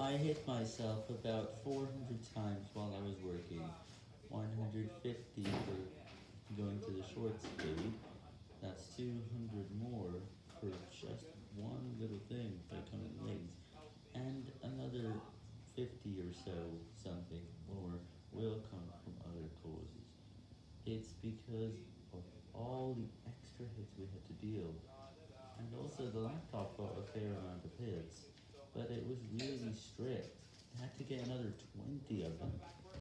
I hit myself about 400 times while I was working, 150 for going to the short speed, that's 200 more for just one little thing by coming late, and another 50 or so something more will come from other causes. It's because of all the extra hits we had to deal, and also the laptop got a fair amount of hits, really strict, I had to get another 20 of them,